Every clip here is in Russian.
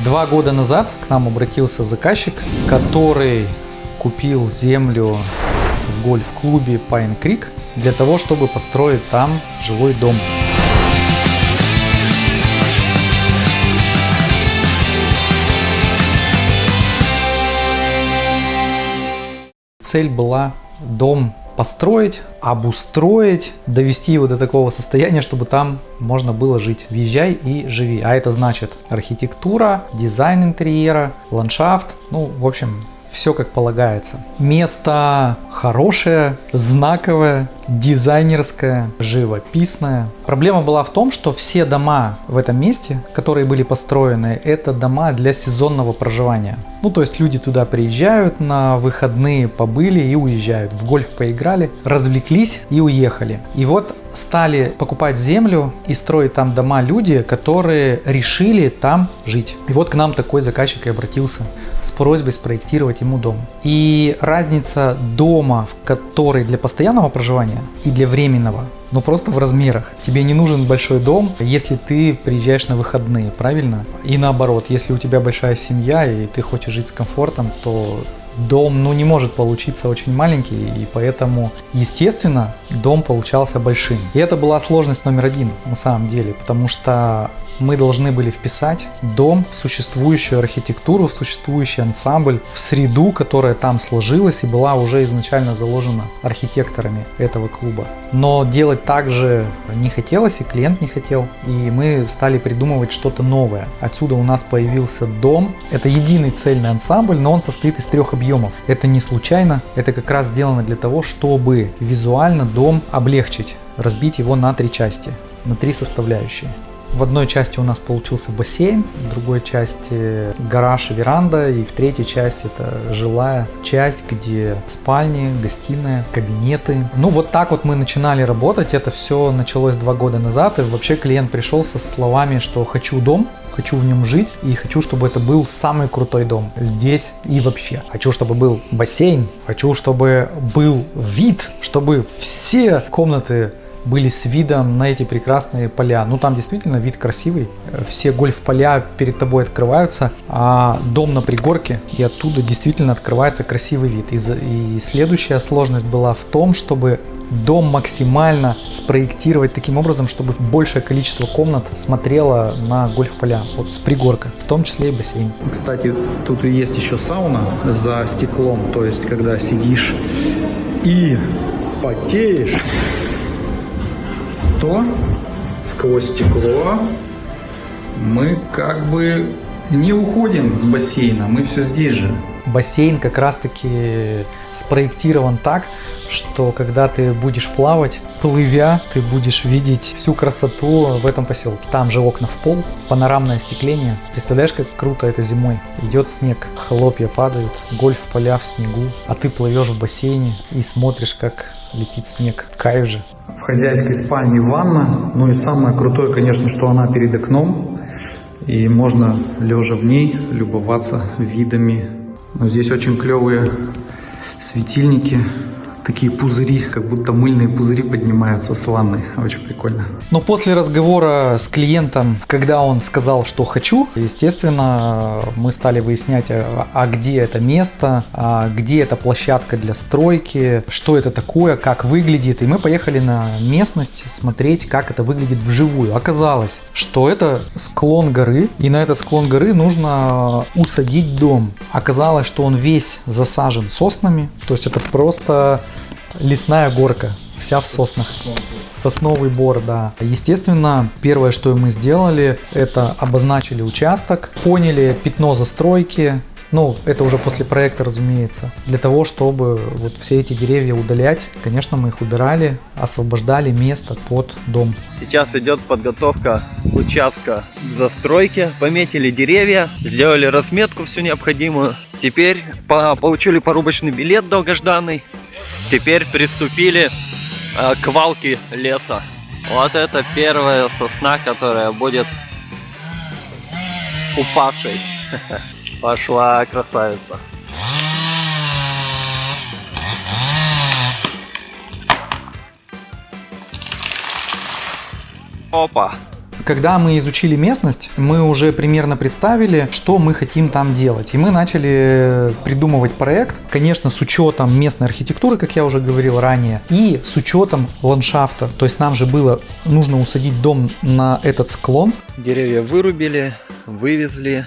Два года назад к нам обратился заказчик, который купил землю в гольф-клубе Pine Creek для того, чтобы построить там жилой дом. Цель была дом построить, обустроить, довести его до такого состояния, чтобы там можно было жить. Въезжай и живи. А это значит архитектура, дизайн интерьера, ландшафт, ну, в общем, все как полагается. Место хорошее, знаковое, дизайнерское, живописное. Проблема была в том, что все дома в этом месте, которые были построены, это дома для сезонного проживания. Ну, то есть люди туда приезжают на выходные, побыли и уезжают. В гольф поиграли, развлеклись и уехали. И вот стали покупать землю и строить там дома люди, которые решили там жить. И вот к нам такой заказчик и обратился с просьбой спроектировать ему дом. И разница дома, который для постоянного проживания и для временного, но просто в размерах. Тебе не нужен большой дом, если ты приезжаешь на выходные, правильно? И наоборот, если у тебя большая семья и ты хочешь жить с комфортом, то дом ну, не может получиться очень маленький, и поэтому, естественно, дом получался большим. И это была сложность номер один на самом деле, потому что мы должны были вписать дом в существующую архитектуру, в существующий ансамбль, в среду, которая там сложилась и была уже изначально заложена архитекторами этого клуба. Но делать так же не хотелось, и клиент не хотел, и мы стали придумывать что-то новое. Отсюда у нас появился дом. Это единый цельный ансамбль, но он состоит из трех объемов. Это не случайно, это как раз сделано для того, чтобы визуально дом облегчить, разбить его на три части, на три составляющие. В одной части у нас получился бассейн, в другой части гараж и веранда, и в третьей части это жилая часть, где спальни, гостиная, кабинеты. Ну вот так вот мы начинали работать, это все началось два года назад, и вообще клиент пришел со словами, что хочу дом, хочу в нем жить и хочу, чтобы это был самый крутой дом здесь и вообще. Хочу, чтобы был бассейн, хочу, чтобы был вид, чтобы все комнаты были с видом на эти прекрасные поля. Ну там действительно вид красивый. Все гольф-поля перед тобой открываются, а дом на пригорке, и оттуда действительно открывается красивый вид. И, и следующая сложность была в том, чтобы дом максимально спроектировать таким образом, чтобы большее количество комнат смотрело на гольф-поля вот с пригорка, в том числе и бассейн. Кстати, тут и есть еще сауна за стеклом, то есть когда сидишь и потеешь, то сквозь стекло мы как бы не уходим с бассейна, мы все здесь же. Бассейн как раз таки спроектирован так, что когда ты будешь плавать, плывя, ты будешь видеть всю красоту в этом поселке. Там же окна в пол, панорамное остекление. Представляешь, как круто это зимой. Идет снег, хлопья падают, гольф поля в снегу, а ты плывешь в бассейне и смотришь, как летит снег. Кайф же. В хозяйской спальне ванна. Ну и самое крутое, конечно, что она перед окном. И можно, лежа в ней, любоваться видами. Но здесь очень клевые светильники такие пузыри, как будто мыльные пузыри поднимаются с ванны. Очень прикольно. Но после разговора с клиентом, когда он сказал, что хочу, естественно, мы стали выяснять, а, а где это место, а где эта площадка для стройки, что это такое, как выглядит. И мы поехали на местность смотреть, как это выглядит вживую. Оказалось, что это склон горы, и на этот склон горы нужно усадить дом. Оказалось, что он весь засажен соснами, то есть это просто лесная горка, вся в соснах. Сосновый бор, да. Естественно, первое, что мы сделали, это обозначили участок, поняли пятно застройки, ну, это уже после проекта, разумеется. Для того, чтобы вот все эти деревья удалять, конечно, мы их убирали, освобождали место под дом. Сейчас идет подготовка участка к застройке. Пометили деревья, сделали разметку всю необходимую. Теперь получили порубочный билет долгожданный. Теперь приступили э, к валке леса. Вот это первая сосна, которая будет упавшей. Пошла красавица. Опа. когда мы изучили местность, мы уже примерно представили, что мы хотим там делать. И мы начали придумывать проект, конечно, с учетом местной архитектуры, как я уже говорил ранее, и с учетом ландшафта. То есть нам же было нужно усадить дом на этот склон. Деревья вырубили, вывезли,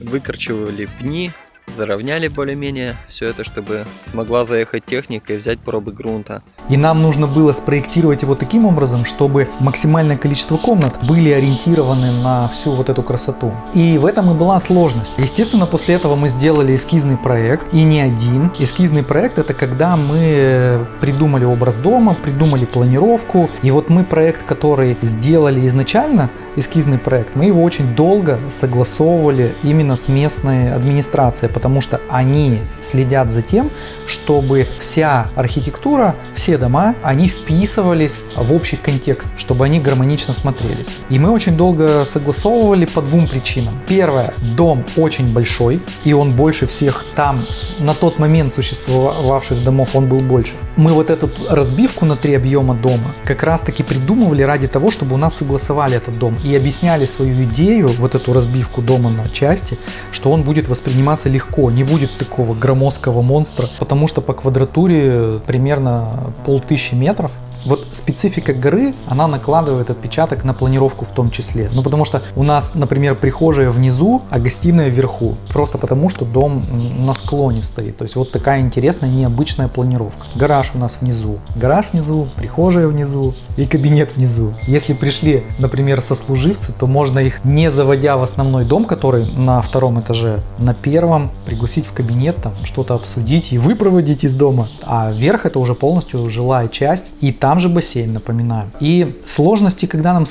выкорчевали пни, заровняли более-менее все это, чтобы смогла заехать техника и взять пробы грунта. И нам нужно было спроектировать его таким образом, чтобы максимальное количество комнат были ориентированы на всю вот эту красоту. И в этом и была сложность. Естественно, после этого мы сделали эскизный проект, и не один. Эскизный проект это когда мы придумали образ дома, придумали планировку. И вот мы проект, который сделали изначально, эскизный проект, мы его очень долго согласовывали именно с местной администрацией, потому что они следят за тем, чтобы вся архитектура, все дома, они вписывались в общий контекст, чтобы они гармонично смотрелись. И мы очень долго согласовывали по двум причинам. Первое, дом очень большой, и он больше всех там, на тот момент существовавших домов, он был больше. Мы вот эту разбивку на три объема дома как раз таки придумывали ради того, чтобы у нас согласовали этот дом и объясняли свою идею, вот эту разбивку дома на части, что он будет восприниматься легко, не будет такого громоздкого монстра, потому что по квадратуре примерно полтысячи метров, вот специфика горы, она накладывает отпечаток на планировку в том числе. Ну, потому что у нас, например, прихожая внизу, а гостиная вверху. Просто потому, что дом на склоне стоит. То есть вот такая интересная, необычная планировка. Гараж у нас внизу. Гараж внизу, прихожая внизу и кабинет внизу. Если пришли, например, сослуживцы, то можно их, не заводя в основной дом, который на втором этаже, на первом пригласить в кабинет, там что-то обсудить и выпроводить из дома. А верх это уже полностью жилая часть. И там там же бассейн, напоминаю. И сложности, когда нам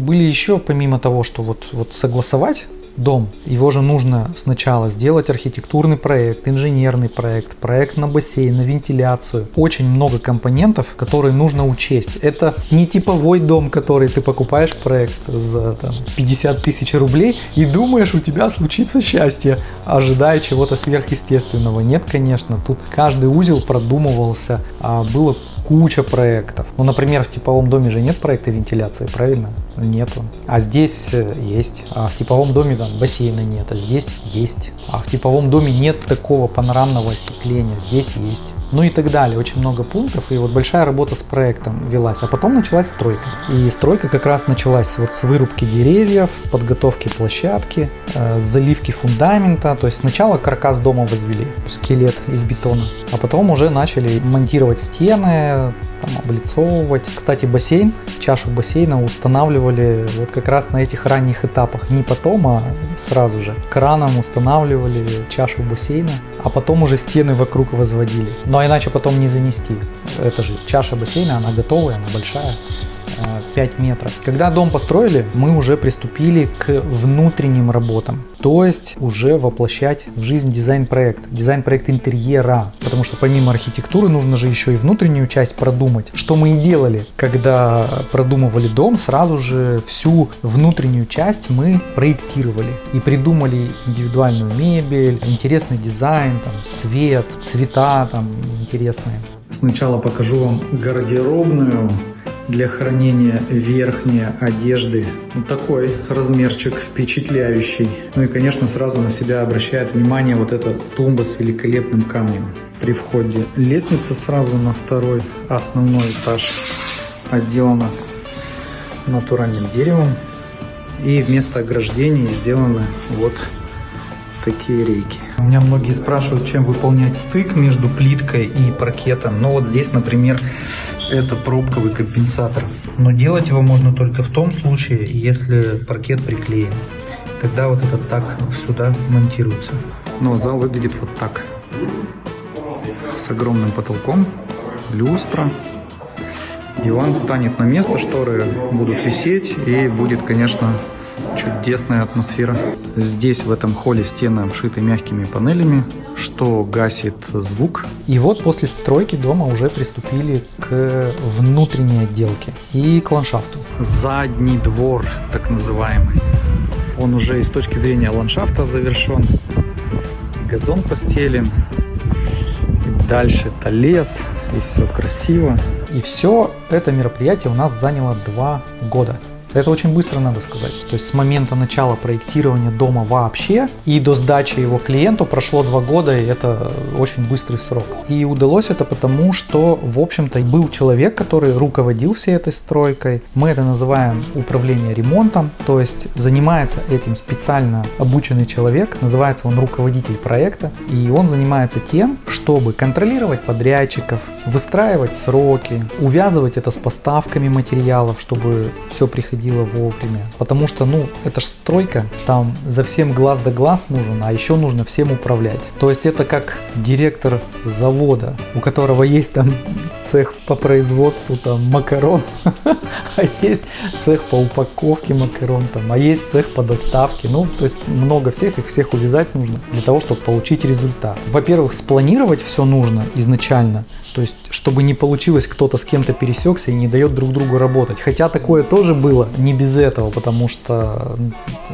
были еще, помимо того, что вот, вот согласовать дом, его же нужно сначала сделать архитектурный проект, инженерный проект, проект на бассейн, на вентиляцию. Очень много компонентов, которые нужно учесть. Это не типовой дом, который ты покупаешь проект за там, 50 тысяч рублей и думаешь, у тебя случится счастье, ожидая чего-то сверхъестественного. Нет, конечно, тут каждый узел продумывался, а было куча проектов. Ну, например, в типовом доме же нет проекта вентиляции, правильно? Нету. А здесь э, есть. А в типовом доме там бассейна нет, а здесь есть. А в типовом доме нет такого панорамного остекления, здесь есть ну и так далее. Очень много пунктов, и вот большая работа с проектом велась. А потом началась стройка. И стройка как раз началась вот с вырубки деревьев, с подготовки площадки, э, с заливки фундамента. То есть сначала каркас дома возвели, скелет из бетона, а потом уже начали монтировать стены, там, облицовывать. Кстати, бассейн, чашу бассейна устанавливали вот как раз на этих ранних этапах. Не потом, а сразу же. Краном устанавливали чашу бассейна, а потом уже стены вокруг возводили. Ну иначе потом не занести. Это же чаша бассейна, она готовая, она большая. 5 метров. Когда дом построили, мы уже приступили к внутренним работам. То есть уже воплощать в жизнь дизайн-проект, дизайн-проект интерьера. Потому что помимо архитектуры нужно же еще и внутреннюю часть продумать. Что мы и делали, когда продумывали дом, сразу же всю внутреннюю часть мы проектировали. И придумали индивидуальную мебель, интересный дизайн, там, свет, цвета там интересные. Сначала покажу вам гардеробную для хранения верхней одежды. Вот такой размерчик впечатляющий. Ну и, конечно, сразу на себя обращает внимание вот эта тумба с великолепным камнем при входе. Лестница сразу на второй основной этаж отделана натуральным деревом. И вместо ограждений сделаны вот такие рейки. У меня многие спрашивают, чем выполнять стык между плиткой и паркетом. Но вот здесь, например, это пробковый компенсатор. Но делать его можно только в том случае, если паркет приклеен. Тогда вот этот так сюда монтируется. Но зал выглядит вот так. С огромным потолком, люстра. Диван станет на место, шторы будут висеть и будет, конечно, чудесная атмосфера. Здесь в этом холле стены обшиты мягкими панелями, что гасит звук. И вот после стройки дома уже приступили к внутренней отделке и к ландшафту. Задний двор, так называемый. Он уже и с точки зрения ландшафта завершен. Газон постелен. И дальше это лес. И все красиво. И все это мероприятие у нас заняло два года. Это очень быстро, надо сказать. То есть с момента начала проектирования дома вообще и до сдачи его клиенту прошло два года, и это очень быстрый срок. И удалось это потому, что, в общем-то, был человек, который руководил всей этой стройкой. Мы это называем управление ремонтом, то есть занимается этим специально обученный человек, называется он руководитель проекта, и он занимается тем, чтобы контролировать подрядчиков, выстраивать сроки, увязывать это с поставками материалов, чтобы все приходило вовремя. Потому что, ну, это же стройка, там за всем глаз да глаз нужен, а еще нужно всем управлять. То есть это как директор завода, у которого есть там цех по производству там макарон, а есть цех по упаковке макарон, там, а есть цех по доставке. Ну, то есть много всех, их всех увязать нужно для того, чтобы получить результат. Во-первых, спланировать все нужно изначально, то есть, чтобы не получилось, кто-то с кем-то пересекся и не дает друг другу работать. Хотя такое тоже было, не без этого, потому что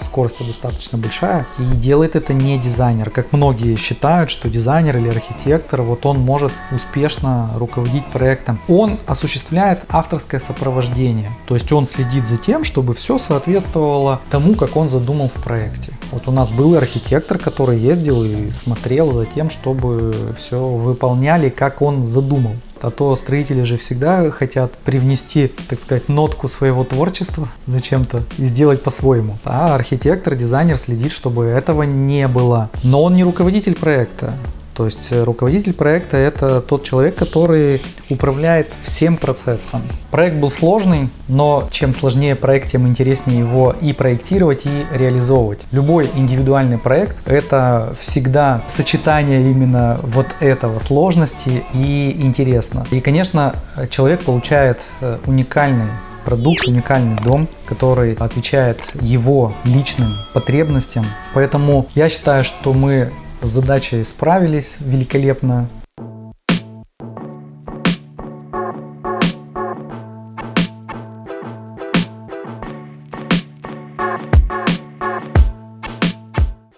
скорость достаточно большая. И делает это не дизайнер. Как многие считают, что дизайнер или архитектор, вот он может успешно руководить проектом. Он осуществляет авторское сопровождение. То есть он следит за тем, чтобы все соответствовало тому, как он задумал в проекте. Вот у нас был архитектор, который ездил и смотрел за тем, чтобы все выполняли, как он задумал. А то строители же всегда хотят привнести, так сказать, нотку своего творчества зачем-то и сделать по-своему. А архитектор, дизайнер следит, чтобы этого не было. Но он не руководитель проекта. То есть э, руководитель проекта это тот человек, который управляет всем процессом. Проект был сложный, но чем сложнее проект, тем интереснее его и проектировать, и реализовывать. Любой индивидуальный проект это всегда сочетание именно вот этого сложности и интересно. И, конечно, человек получает э, уникальный продукт, уникальный дом, который отвечает его личным потребностям. Поэтому я считаю, что мы с задачей справились великолепно.